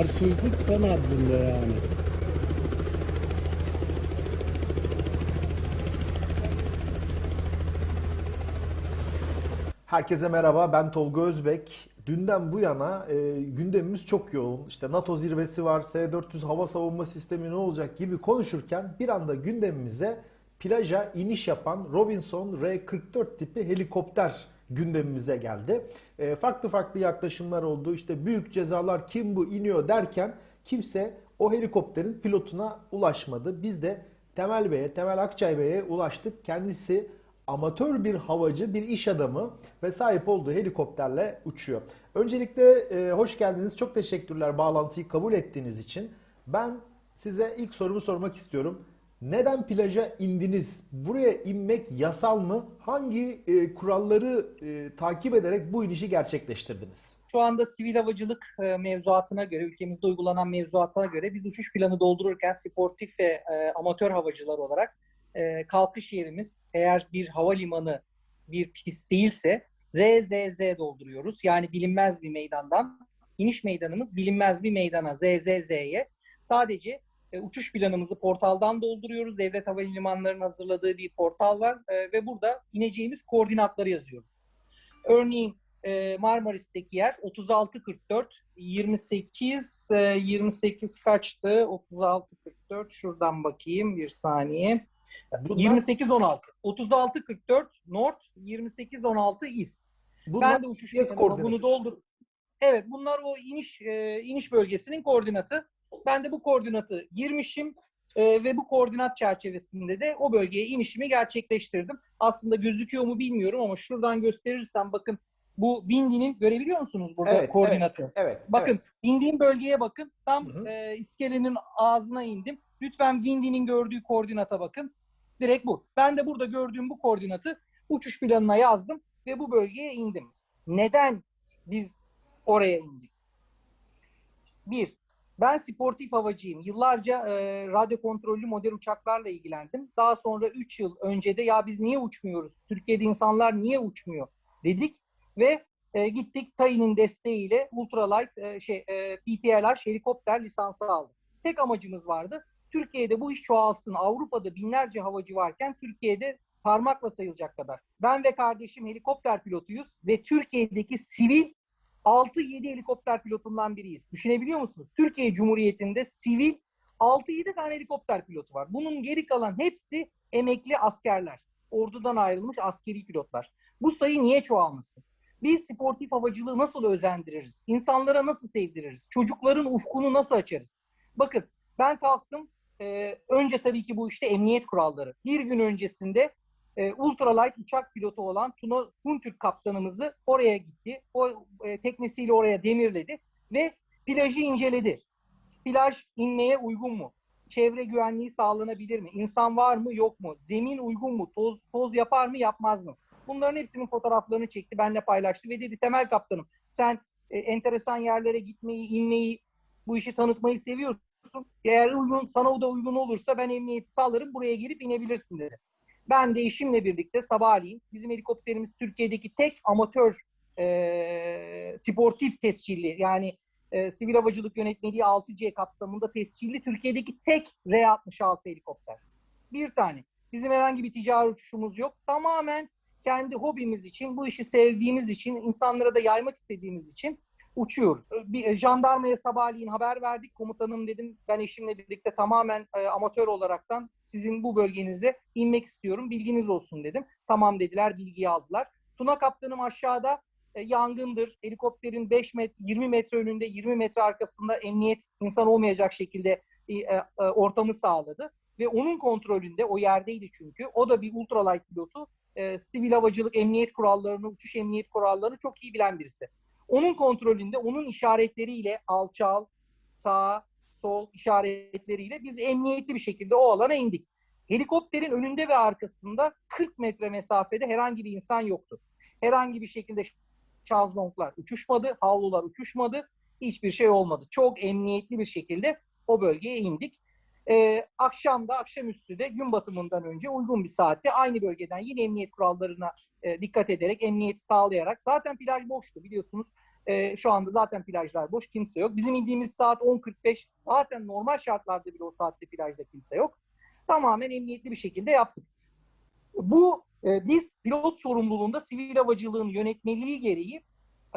arsızlık son adında yani. Herkese merhaba, ben Tolga Özbek. Dünden bu yana e, gündemimiz çok yoğun. İşte NATO zirvesi var, S-400 hava savunma sistemi ne olacak gibi konuşurken bir anda gündemimize plaja iniş yapan Robinson R-44 tipi helikopter gündemimize geldi. E, farklı farklı yaklaşımlar oldu. İşte büyük cezalar kim bu iniyor derken kimse o helikopterin pilotuna ulaşmadı. Biz de Temel Bey'e, Temel Akçay Bey'e ulaştık. Kendisi amatör bir havacı, bir iş adamı ve sahip olduğu helikopterle uçuyor. Öncelikle e, hoş geldiniz. Çok teşekkürler bağlantıyı kabul ettiğiniz için. Ben size ilk sorumu sormak istiyorum. Neden plaja indiniz? Buraya inmek yasal mı? Hangi e, kuralları e, takip ederek bu inişi gerçekleştirdiniz? Şu anda sivil havacılık e, mevzuatına göre, ülkemizde uygulanan mevzuata göre biz uçuş planı doldururken sportif ve e, amatör havacılar olarak e, kalkış yerimiz eğer bir havalimanı bir pist değilse ZZZ dolduruyoruz. Yani bilinmez bir meydandan iniş meydanımız bilinmez bir meydana ZZZ'ye sadece e, uçuş planımızı portaldan dolduruyoruz. Devlet Havalimanları'nın hazırladığı bir portal var e, ve burada ineceğimiz koordinatları yazıyoruz. Örneğin e, Marmaris'teki yer 3644 28 e, 28 kaçtı? 3644 şuradan bakayım bir saniye. Bunlar, 2816. 3644 North, 2816 East. bunlar ben de uçuş koordinatı. bunu doldur. Evet, bunlar o iniş e, iniş bölgesinin koordinatı. Ben de bu koordinatı girmişim e, ve bu koordinat çerçevesinde de o bölgeye inişimi gerçekleştirdim. Aslında gözüküyor mu bilmiyorum ama şuradan gösterirsem bakın bu Windy'nin görebiliyor musunuz burada Evet, koordinatı? Evet, evet. Bakın evet. indiğim bölgeye bakın. Tam Hı hı. e, iskelenin ağzına indim. Lütfen Windy'nin gördüğü koordinata bakın. Direkt bu. Ben de burada gördüğüm bu koordinatı uçuş planına yazdım ve bu bölgeye indim. Neden biz oraya indik? Bir, ben sportif havacıyım. Yıllarca e, radyo kontrollü model uçaklarla ilgilendim. Daha sonra 3 yıl önce de ya biz niye uçmuyoruz? Türkiye'de insanlar niye uçmuyor? dedik ve e, gittik TAI'nin desteğiyle ultralight e, şey e, PPLR helikopter lisansı aldık. Tek amacımız vardı. Türkiye'de bu iş çoğalsın. Avrupa'da binlerce havacı varken Türkiye'de parmakla sayılacak kadar. Ben ve kardeşim helikopter pilotuyuz ve Türkiye'deki sivil 6-7 helikopter pilotundan biriyiz. Düşünebiliyor musunuz? Türkiye Cumhuriyeti'nde sivil 6-7 tane helikopter pilotu var. Bunun geri kalan hepsi emekli askerler. Ordudan ayrılmış askeri pilotlar. Bu sayı niye çoğalmasın? Biz sportif havacılığı nasıl özendiririz? İnsanlara nasıl sevdiririz? Çocukların ufkunu nasıl açarız? Bakın ben kalktım. e, önce tabii ki bu işte emniyet kuralları. Bir gün öncesinde e, ultralight uçak pilotu olan Tuna Huntürk kaptanımızı oraya gitti. O e, teknesiyle oraya demirledi ve plajı inceledi. Plaj inmeye uygun mu? Çevre güvenliği sağlanabilir mi? İnsan var mı yok mu? Zemin uygun mu? Toz, toz yapar mı yapmaz mı? Bunların hepsinin fotoğraflarını çekti, benimle paylaştı ve dedi Temel Kaptanım sen e, enteresan yerlere gitmeyi, inmeyi, bu işi tanıtmayı seviyorsun. Eğer uygun, sana o da uygun olursa ben emniyeti sağlarım, buraya gelip inebilirsin dedi. Ben de eşimle birlikte sabahleyin bizim helikopterimiz Türkiye'deki tek amatör e, sportif tescilli yani e, sivil havacılık yönetmeliği 6C kapsamında tescilli Türkiye'deki tek R66 helikopter. Bir tane. Bizim herhangi bir ticari uçuşumuz yok. Tamamen kendi hobimiz için, bu işi sevdiğimiz için, insanlara da yaymak istediğimiz için uçuyoruz. Bir e, jandarmaya sabahleyin haber verdik. Komutanım dedim ben eşimle birlikte tamamen e, amatör olaraktan sizin bu bölgenize inmek istiyorum. Bilginiz olsun dedim. Tamam dediler, bilgiyi aldılar. Tuna kaptanım aşağıda e, yangındır. Helikopterin 5 metre, 20 metre önünde, 20 metre arkasında emniyet insan olmayacak şekilde e, e, ortamı sağladı. Ve onun kontrolünde, o yerdeydi çünkü. O da bir ultralight pilotu. E, sivil havacılık emniyet kurallarını, uçuş emniyet kurallarını çok iyi bilen birisi. Onun kontrolünde, onun işaretleriyle alçal, sağ, sol işaretleriyle biz emniyetli bir şekilde o alana indik. Helikopterin önünde ve arkasında 40 metre mesafede herhangi bir insan yoktu. Herhangi bir şekilde şazlonglar uçuşmadı, havlular uçuşmadı, hiçbir şey olmadı. Çok emniyetli bir şekilde o bölgeye indik. Ee, akşam da akşamüstü de gün batımından önce uygun bir saatte aynı bölgeden yine emniyet kurallarına e, dikkat ederek, emniyeti sağlayarak zaten plaj boştu biliyorsunuz. Ee, şu anda zaten plajlar boş, kimse yok. Bizim indiğimiz saat 10.45. Zaten normal şartlarda bile o saatte plajda kimse yok. Tamamen emniyetli bir şekilde yaptık. Bu e, biz pilot sorumluluğunda sivil havacılığın yönetmeliği gereği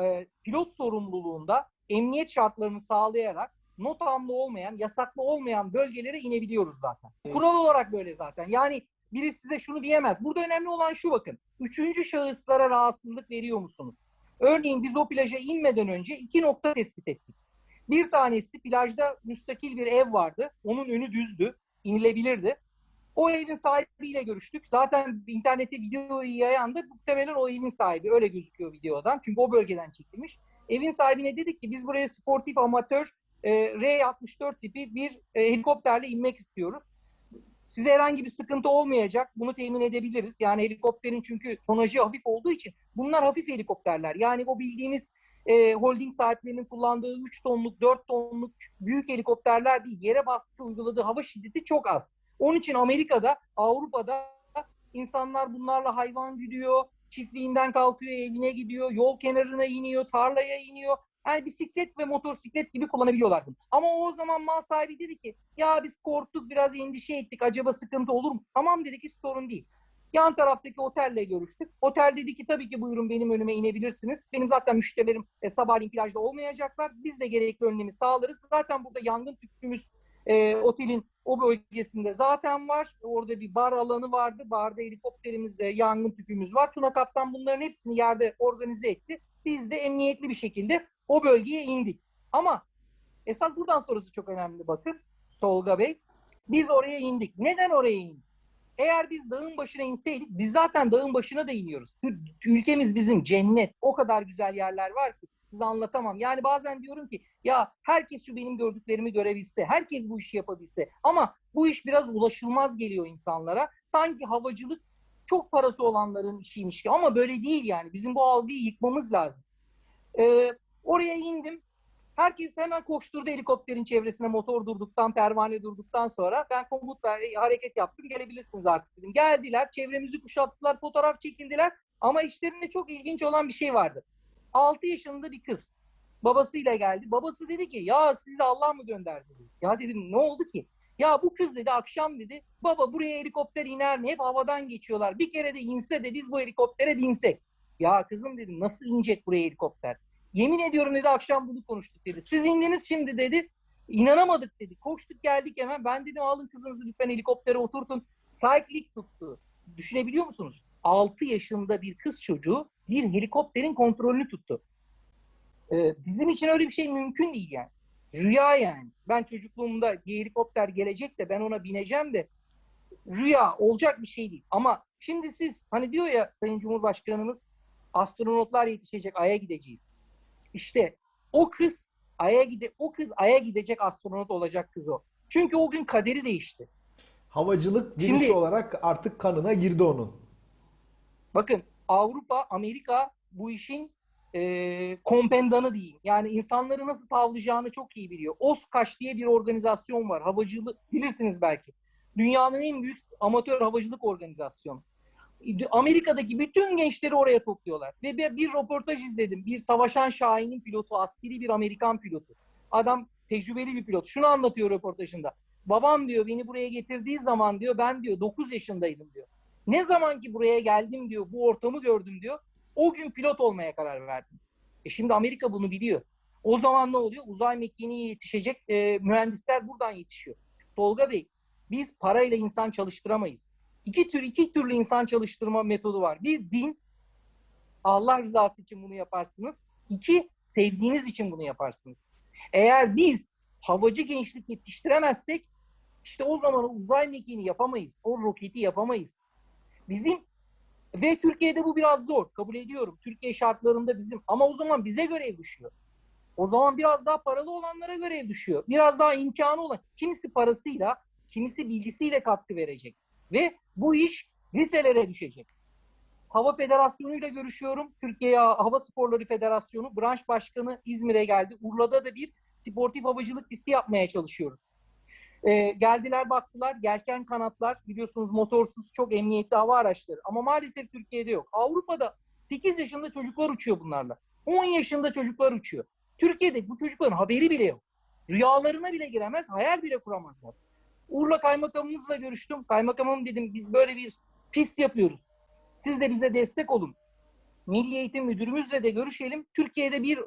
e, pilot sorumluluğunda emniyet şartlarını sağlayarak notamlı olmayan, yasaklı olmayan bölgelere inebiliyoruz zaten. Kural olarak böyle zaten. Yani biri size şunu diyemez. Burada önemli olan şu bakın. Üçüncü şahıslara rahatsızlık veriyor musunuz? Örneğin biz o plaja inmeden önce iki nokta tespit ettik. Bir tanesi plajda müstakil bir ev vardı. Onun önü düzdü. inilebilirdi. O evin sahibiyle görüştük. Zaten internette videoyu yayan da muhtemelen o evin sahibi. Öyle gözüküyor videodan. Çünkü o bölgeden çekilmiş. Evin sahibine dedik ki biz buraya sportif amatör e, R-64 tipi bir e, helikopterle inmek istiyoruz. Size herhangi bir sıkıntı olmayacak. Bunu temin edebiliriz. Yani helikopterin çünkü tonajı hafif olduğu için bunlar hafif helikopterler. Yani o bildiğimiz e, holding sahiplerinin kullandığı 3 tonluk, 4 tonluk büyük helikopterler değil. Yere baskı uyguladığı hava şiddeti çok az. Onun için Amerika'da, Avrupa'da insanlar bunlarla hayvan gidiyor, çiftliğinden kalkıyor, evine gidiyor, yol kenarına iniyor, tarlaya iniyor. Yani bisiklet ve motosiklet gibi kullanabiliyorlar bunu. Ama o zaman mal sahibi dedi ki ya biz korktuk biraz endişe ettik acaba sıkıntı olur mu? Tamam dedik hiç sorun değil. Yan taraftaki otelle görüştük. Otel dedi ki tabii ki buyurun benim önüme inebilirsiniz. Benim zaten müşterilerim e, sabahleyin plajda olmayacaklar. Biz de gerekli önlemi sağlarız. Zaten burada yangın tüpümüz e, otelin o bölgesinde zaten var. Orada bir bar alanı vardı. Barda helikopterimiz, e, yangın tüpümüz var. Tuna Kaptan bunların hepsini yerde organize etti. Biz de emniyetli bir şekilde o bölgeye indik. Ama esas buradan sonrası çok önemli bakın Tolga Bey. Biz oraya indik. Neden oraya indik? Eğer biz dağın başına inseydik, biz zaten dağın başına da iniyoruz. Ülkemiz bizim cennet. O kadar güzel yerler var ki size anlatamam. Yani bazen diyorum ki ya herkes şu benim gördüklerimi görebilse, herkes bu işi yapabilse. Ama bu iş biraz ulaşılmaz geliyor insanlara. Sanki havacılık çok parası olanların işiymiş ki. Ama böyle değil yani. Bizim bu algıyı yıkmamız lazım. Ee, oraya indim. Herkes hemen koşturdu helikopterin çevresine motor durduktan, pervane durduktan sonra. Ben komut ver, hareket yaptım. Gelebilirsiniz artık dedim. Geldiler, çevremizi kuşattılar, fotoğraf çekildiler. Ama işlerinde çok ilginç olan bir şey vardı. 6 yaşında bir kız. Babasıyla geldi. Babası dedi ki ya sizi Allah mı gönderdi? Dedi. Ya dedim ne oldu ki? Ya bu kız dedi akşam dedi baba buraya helikopter iner mi? Hep havadan geçiyorlar. Bir kere de inse de biz bu helikoptere binsek. Ya kızım dedim nasıl inecek buraya helikopter? Yemin ediyorum dedi akşam bunu konuştuk dedi. Siz indiniz şimdi dedi. İnanamadık dedi. Koştuk geldik hemen. Ben dedim alın kızınızı lütfen helikoptere oturtun. Cycling tuttu. Düşünebiliyor musunuz? 6 yaşında bir kız çocuğu bir helikopterin kontrolünü tuttu. Ee, bizim için öyle bir şey mümkün değil yani. Rüya yani. Ben çocukluğumda bir helikopter gelecek de ben ona bineceğim de rüya olacak bir şey değil. Ama şimdi siz hani diyor ya Sayın Cumhurbaşkanımız astronotlar yetişecek, Ay'a gideceğiz. İşte o kız Ay'a gide o kız Ay'a gidecek astronot olacak kız o. Çünkü o gün kaderi değişti. Havacılık virüsü Şimdi- olarak artık kanına girdi onun. Bakın Avrupa, Amerika bu işin e, kompendanı diyeyim. Yani insanları nasıl tavlayacağını çok iyi biliyor. OSKAŞ diye bir organizasyon var. Havacılık bilirsiniz belki. Dünyanın en büyük amatör havacılık organizasyonu. Amerika'daki bütün gençleri oraya topluyorlar. Ve bir, röportaj izledim. Bir savaşan Şahin'in pilotu, askeri bir Amerikan pilotu. Adam tecrübeli bir pilot. Şunu anlatıyor röportajında. Babam diyor beni buraya getirdiği zaman diyor ben diyor 9 yaşındaydım diyor. Ne zaman ki buraya geldim diyor, bu ortamı gördüm diyor. O gün pilot olmaya karar verdim. E şimdi Amerika bunu biliyor. O zaman ne oluyor? Uzay mekiğine yetişecek e, mühendisler buradan yetişiyor. Tolga Bey, biz parayla insan çalıştıramayız. İki tür iki türlü insan çalıştırma metodu var. Bir din, Allah rızası için bunu yaparsınız. İki, sevdiğiniz için bunu yaparsınız. Eğer biz havacı gençlik yetiştiremezsek işte o zaman o uzay mekiğini yapamayız. O roketi yapamayız. Bizim ve Türkiye'de bu biraz zor. Kabul ediyorum. Türkiye şartlarında bizim ama o zaman bize görev düşüyor. O zaman biraz daha paralı olanlara görev düşüyor. Biraz daha imkanı olan. Kimisi parasıyla, kimisi bilgisiyle katkı verecek. Ve bu iş liselere düşecek. Hava Federasyonu ile görüşüyorum. Türkiye Hava Sporları Federasyonu branş başkanı İzmir'e geldi. Urla'da da bir sportif havacılık pisti yapmaya çalışıyoruz. Ee, geldiler baktılar yelken kanatlar biliyorsunuz motorsuz çok emniyetli hava araçları ama maalesef Türkiye'de yok. Avrupa'da 8 yaşında çocuklar uçuyor bunlarla. 10 yaşında çocuklar uçuyor. Türkiye'de bu çocukların haberi bile yok. Rüyalarına bile giremez, hayal bile kuramazlar. Urla kaymakamımızla görüştüm. Kaymakamım dedim biz böyle bir pist yapıyoruz. Siz de bize destek olun. Milli Eğitim Müdürümüzle de görüşelim. Türkiye'de bir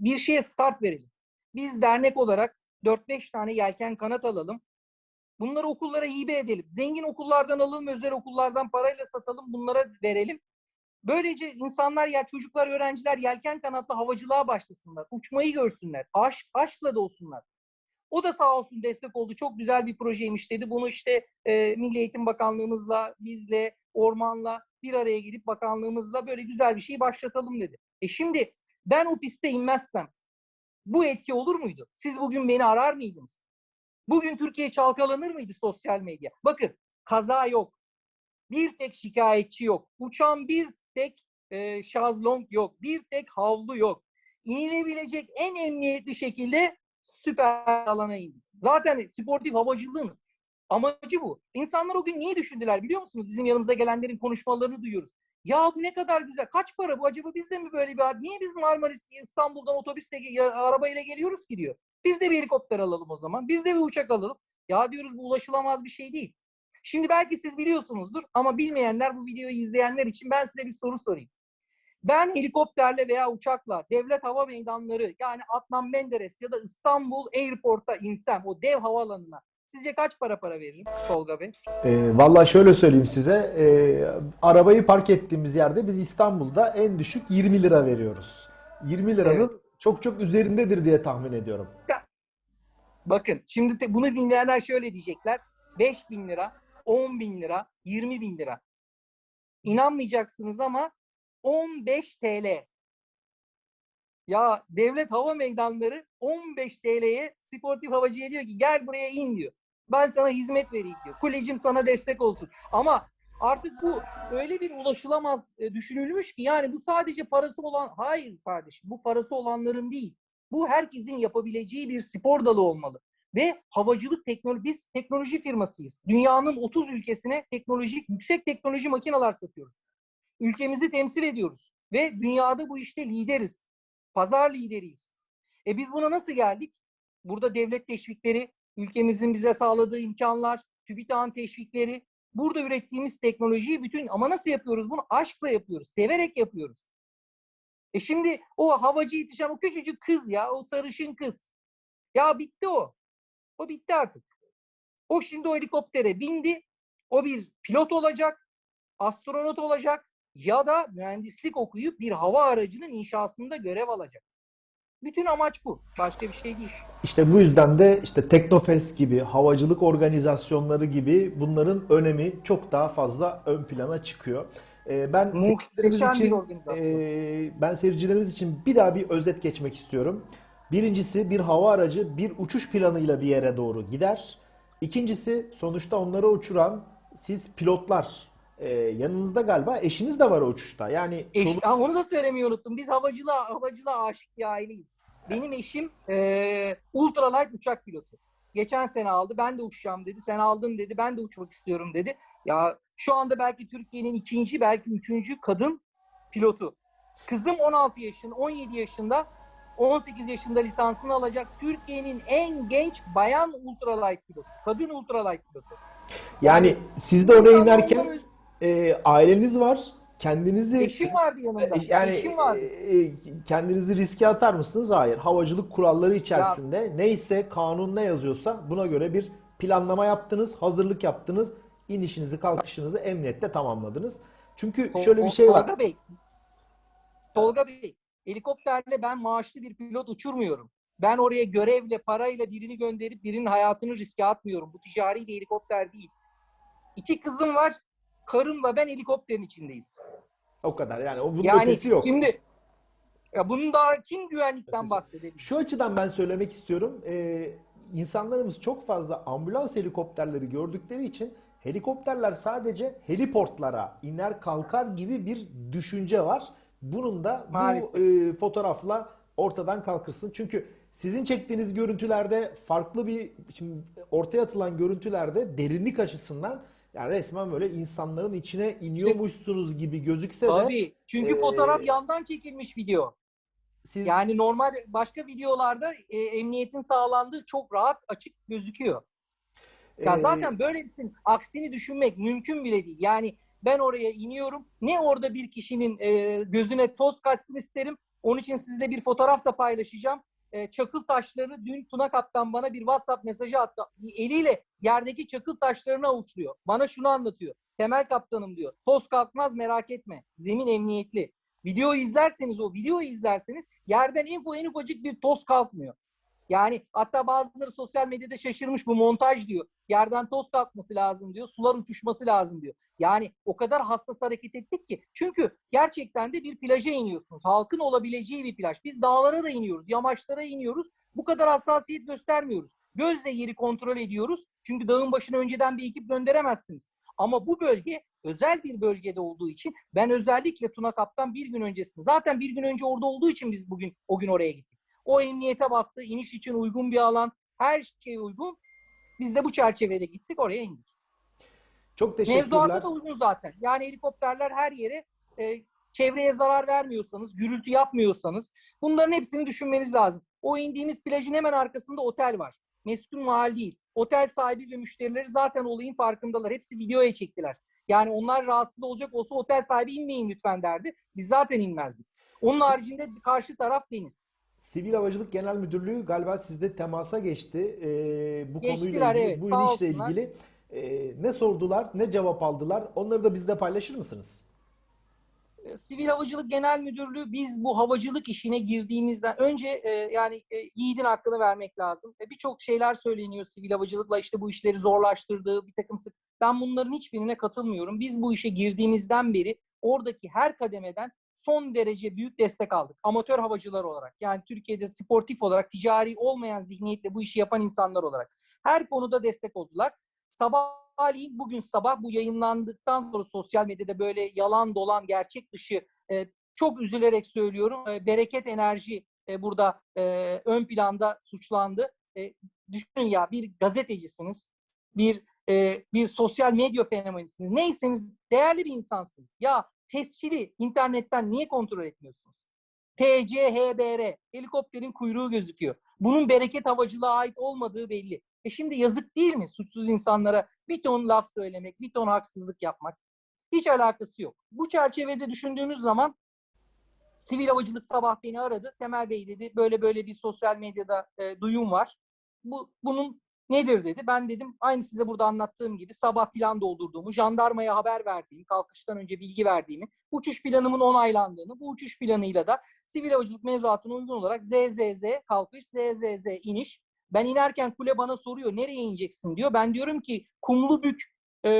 bir şeye start verelim. Biz dernek olarak 4-5 tane yelken kanat alalım. Bunları okullara hibe edelim. Zengin okullardan alalım, özel okullardan parayla satalım, bunlara verelim. Böylece insanlar ya çocuklar, öğrenciler yelken kanatlı havacılığa başlasınlar. Uçmayı görsünler. Aşk, aşkla da olsunlar. O da sağ olsun destek oldu. Çok güzel bir projeymiş dedi. Bunu işte e, Milli Eğitim Bakanlığımızla, bizle, Orman'la bir araya gelip bakanlığımızla böyle güzel bir şey başlatalım dedi. E şimdi ben o piste inmezsem bu etki olur muydu? Siz bugün beni arar mıydınız? Bugün Türkiye çalkalanır mıydı sosyal medya? Bakın kaza yok. Bir tek şikayetçi yok. Uçan bir tek e, şazlong yok. Bir tek havlu yok. İnilebilecek en emniyetli şekilde süper alana indik. Zaten sportif havacılığın amacı bu. İnsanlar o gün niye düşündüler biliyor musunuz? Bizim yanımıza gelenlerin konuşmalarını duyuyoruz. Ya bu ne kadar güzel. Kaç para bu? Acaba biz de mi böyle bir Niye biz Marmaris İstanbul'dan otobüsle ya, arabayla geliyoruz ki diyor. Biz de bir helikopter alalım o zaman. Biz de bir uçak alalım. Ya diyoruz bu ulaşılamaz bir şey değil. Şimdi belki siz biliyorsunuzdur ama bilmeyenler bu videoyu izleyenler için ben size bir soru sorayım. Ben helikopterle veya uçakla devlet hava meydanları yani Adnan Menderes ya da İstanbul Airport'a insem o dev havaalanına sizce kaç para para veririm Tolga Bey? E, vallahi şöyle söyleyeyim size. e, arabayı park ettiğimiz yerde biz İstanbul'da en düşük 20 lira veriyoruz. 20 liranın çok çok üzerindedir diye tahmin ediyorum. Bakın şimdi te- bunu dinleyenler şöyle diyecekler. 5 bin lira, 10 bin lira, 20 bin lira. İnanmayacaksınız ama 15 TL. Ya devlet hava meydanları 15 TL'ye sportif havacıya diyor ki gel buraya in diyor. Ben sana hizmet vereyim diyor. Kulecim sana destek olsun. Ama artık bu öyle bir ulaşılamaz e, düşünülmüş ki yani bu sadece parası olan hayır kardeşim bu parası olanların değil. Bu herkesin yapabileceği bir spor dalı olmalı. Ve havacılık teknoloji, biz teknoloji firmasıyız. Dünyanın 30 ülkesine teknolojik, yüksek teknoloji makineler satıyoruz. Ülkemizi temsil ediyoruz. Ve dünyada bu işte lideriz. Pazar lideriyiz. E biz buna nasıl geldik? Burada devlet teşvikleri, ülkemizin bize sağladığı imkanlar, TÜBİTAK'ın teşvikleri, burada ürettiğimiz teknolojiyi bütün ama nasıl yapıyoruz bunu? Aşkla yapıyoruz, severek yapıyoruz. E şimdi o havacı yetişen o küçücük kız ya, o sarışın kız. Ya bitti o. O bitti artık. O şimdi o helikoptere bindi. O bir pilot olacak, astronot olacak ya da mühendislik okuyup bir hava aracının inşasında görev alacak. Bütün amaç bu. Başka bir şey değil. İşte bu yüzden de işte Teknofest gibi, havacılık organizasyonları gibi bunların önemi çok daha fazla ön plana çıkıyor. Ee, ben seyircilerimiz Muhteşem için organizasyon. e, ben seyircilerimiz için bir daha bir özet geçmek istiyorum. Birincisi bir hava aracı bir uçuş planıyla bir yere doğru gider. İkincisi sonuçta onları uçuran siz pilotlar. Ee, yanınızda galiba eşiniz de var o uçuşta. Yani Eş, çoluk- Ha, onu da söylemeyi unuttum. Biz havacılığa, havacılığa aşık bir aileyiz. Benim eşim eee ultralight uçak pilotu. Geçen sene aldı. Ben de uçacağım dedi. Sen aldın dedi. Ben de uçmak istiyorum dedi. Ya şu anda belki Türkiye'nin ikinci, belki üçüncü kadın pilotu. Kızım 16 yaşında, 17 yaşında, 18 yaşında lisansını alacak. Türkiye'nin en genç bayan ultralight pilotu. Kadın ultralight pilotu. yani siz de oraya inerken e, aileniz var. Kendinizi Eşim vardı yanımda. Yani Eşim vardı. e, kendinizi riske atar mısınız? Hayır. Havacılık kuralları içerisinde neyse kanun ne yazıyorsa buna göre bir planlama yaptınız, hazırlık yaptınız, inişinizi, kalkışınızı emniyette tamamladınız. Çünkü Tol- şöyle bir şey var. Tolga Bey. Tolga Bey, helikopterle ben maaşlı bir pilot uçurmuyorum. Ben oraya görevle, parayla birini gönderip birinin hayatını riske atmıyorum. Bu ticari bir helikopter değil. İki kızım var. Karımla ben helikopterin içindeyiz. O kadar. Yani o bunun yani ötesi yok. şimdi ya bunun daha kim güvenlikten Ötesi. bahsedebilir? Şu açıdan ben söylemek istiyorum. Ee, insanlarımız çok fazla ambulans helikopterleri gördükleri için helikopterler sadece heliportlara iner kalkar gibi bir düşünce var. Bunun da bu Maalesef. e, fotoğrafla ortadan kalkırsın. Çünkü sizin çektiğiniz görüntülerde farklı bir şimdi ortaya atılan görüntülerde derinlik açısından yani resmen böyle insanların içine iniyormuşsunuz gibi gözükse de Tabii. Çünkü Ee, fotoğraf yandan çekilmiş video. Siz Yani normal başka videolarda e, emniyetin sağlandığı çok rahat açık gözüküyor. Ya e, zaten böyle bir şeyin aksini düşünmek mümkün bile değil. Yani ben oraya iniyorum. Ne orada bir kişinin e, gözüne toz kaçsın isterim. Onun için sizle bir fotoğraf da paylaşacağım. E, çakıl taşları dün Tuna Kaptan bana bir WhatsApp mesajı attı. Eliyle yerdeki çakıl taşlarını avuçluyor. Bana şunu anlatıyor. Temel kaptanım diyor. Toz kalkmaz merak etme. Zemin emniyetli. Videoyu izlerseniz o videoyu izlerseniz yerden info en ufacık bir toz kalkmıyor. Yani hatta bazıları sosyal medyada şaşırmış bu montaj diyor. Yerden toz kalkması lazım diyor. Sular uçuşması lazım diyor. Yani o kadar hassas hareket ettik ki. Çünkü gerçekten de bir plaja iniyorsunuz. Halkın olabileceği bir plaj. Biz dağlara da iniyoruz. Yamaçlara iniyoruz. Bu kadar hassasiyet göstermiyoruz. Gözle yeri kontrol ediyoruz. Çünkü dağın başına önceden bir ekip gönderemezsiniz. Ama bu bölge özel bir bölgede olduğu için ben özellikle Tuna Kaptan bir gün öncesinde zaten bir gün önce orada olduğu için biz bugün o gün oraya gittik. O emniyete baktı. iniş için uygun bir alan. Her şey uygun. Biz de bu çerçevede gittik oraya indik. Çok teşekkürler. Mevzuata da uygun zaten. Yani helikopterler her yere e, çevreye zarar vermiyorsanız, gürültü yapmıyorsanız bunların hepsini düşünmeniz lazım. O indiğimiz plajın hemen arkasında otel var. Meskun mahal değil. Otel sahibi ve müşterileri zaten olayın farkındalar. Hepsi videoya çektiler. Yani onlar rahatsız olacak olsa otel sahibi inmeyin lütfen derdi. Biz zaten inmezdik. Onun haricinde karşı taraf deniz. Sivil Havacılık Genel Müdürlüğü galiba sizde temasa geçti. Ee, bu konuyla Geçtiler, ilgili, evet. bu inişle olsunlar. ilgili Ee, ne sordular, ne cevap aldılar? Onları da bizle paylaşır mısınız? E, Sivil Havacılık Genel Müdürlüğü biz bu havacılık işine girdiğimizden önce e, yani e, yiğidin hakkını vermek lazım. E, Birçok şeyler söyleniyor sivil havacılıkla işte bu işleri zorlaştırdığı bir takım sık. Ben bunların hiçbirine katılmıyorum. Biz bu işe girdiğimizden beri oradaki her kademeden son derece büyük destek aldık. Amatör havacılar olarak yani Türkiye'de sportif olarak ticari olmayan zihniyetle bu işi yapan insanlar olarak her konuda destek oldular. Sabahleyin bugün sabah bu yayınlandıktan sonra sosyal medyada böyle yalan dolan gerçek dışı e, çok üzülerek söylüyorum. E, bereket enerji e, burada e, ön planda suçlandı. E, düşünün ya bir gazetecisiniz, bir e, bir sosyal medya fenomenisiniz. Neyseniz değerli bir insansınız. Ya tescili internetten niye kontrol etmiyorsunuz? TCHBR, helikopterin kuyruğu gözüküyor. Bunun bereket havacılığa ait olmadığı belli. E şimdi yazık değil mi suçsuz insanlara bir ton laf söylemek, bir ton haksızlık yapmak? Hiç alakası yok. Bu çerçevede düşündüğümüz zaman Sivil Havacılık sabah beni aradı. Temel Bey dedi böyle böyle bir sosyal medyada e, duyum var. Bu bunun nedir dedi. Ben dedim aynı size burada anlattığım gibi sabah plan doldurduğumu, jandarmaya haber verdiğimi, kalkıştan önce bilgi verdiğimi, uçuş planımın onaylandığını, bu uçuş planıyla da sivil havacılık mevzuatına uygun olarak ZZZ kalkış, ZZZ iniş. Ben inerken kule bana soruyor nereye ineceksin diyor. Ben diyorum ki Kumlubük e,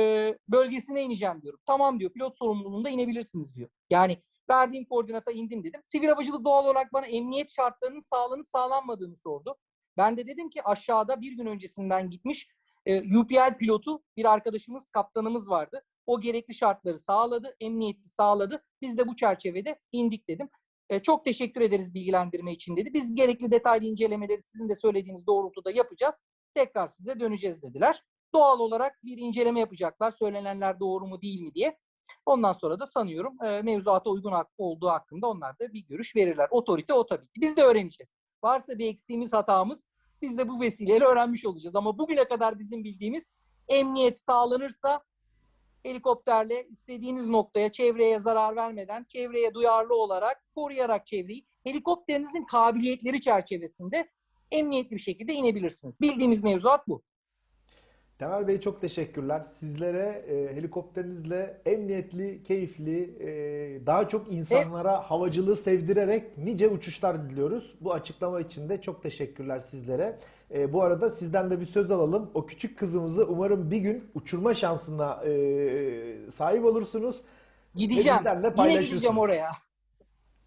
bölgesine ineceğim diyorum. Tamam diyor pilot sorumluluğunda inebilirsiniz diyor. Yani verdiğim koordinata indim dedim. Sivil havacılık doğal olarak bana emniyet şartlarının sağlanıp sağlanmadığını sordu. Ben de dedim ki aşağıda bir gün öncesinden gitmiş e, UPL pilotu bir arkadaşımız, kaptanımız vardı. O gerekli şartları sağladı, emniyeti sağladı. Biz de bu çerçevede indik dedim. E, çok teşekkür ederiz bilgilendirme için dedi. Biz gerekli detaylı incelemeleri sizin de söylediğiniz doğrultuda yapacağız. Tekrar size döneceğiz dediler. Doğal olarak bir inceleme yapacaklar. Söylenenler doğru mu değil mi diye. Ondan sonra da sanıyorum e, mevzuata uygun hak- olduğu hakkında onlar da bir görüş verirler. Otorite o tabii ki. Biz de öğreneceğiz. Varsa bir eksiğimiz, hatamız biz de bu vesileyle öğrenmiş olacağız. Ama bugüne kadar bizim bildiğimiz emniyet sağlanırsa helikopterle istediğiniz noktaya çevreye zarar vermeden, çevreye duyarlı olarak, koruyarak çevreyi helikopterinizin kabiliyetleri çerçevesinde emniyetli bir şekilde inebilirsiniz. Bildiğimiz mevzuat bu. Temel Bey çok teşekkürler. Sizlere e, helikopterinizle emniyetli, keyifli, e, daha çok insanlara havacılığı sevdirerek nice uçuşlar diliyoruz. Bu açıklama için de çok teşekkürler sizlere. E, bu arada sizden de bir söz alalım. O küçük kızımızı umarım bir gün uçurma şansına e, sahip olursunuz. Gideceğim. Yine gideceğim oraya.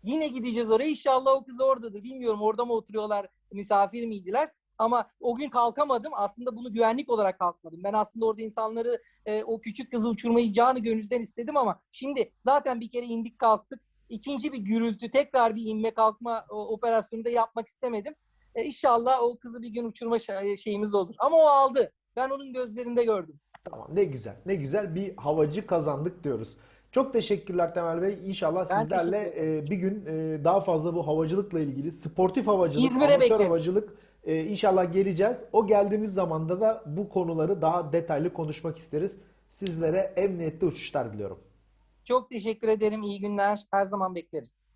Yine gideceğiz oraya. İnşallah o kız oradadır. Bilmiyorum orada mı oturuyorlar, misafir miydiler? Ama o gün kalkamadım. Aslında bunu güvenlik olarak kalkmadım. Ben aslında orada insanları e, o küçük kızı uçurmayı canı gönülden istedim ama şimdi zaten bir kere indik kalktık. İkinci bir gürültü, tekrar bir inme kalkma operasyonu da yapmak istemedim. E, inşallah o kızı bir gün uçurma şa- şeyimiz olur. Ama o aldı. Ben onun gözlerinde gördüm. Tamam ne güzel. Ne güzel bir havacı kazandık diyoruz. Çok teşekkürler Temel Bey. İnşallah Ben sizlerle e, bir gün e, daha fazla bu havacılıkla ilgili sportif havacılık, İzmir'e amatör bekleriz. havacılık e, inşallah geleceğiz. O geldiğimiz zamanda da bu konuları daha detaylı konuşmak isteriz. Sizlere emniyetli uçuşlar diliyorum. Çok teşekkür ederim. İyi günler. Her zaman bekleriz.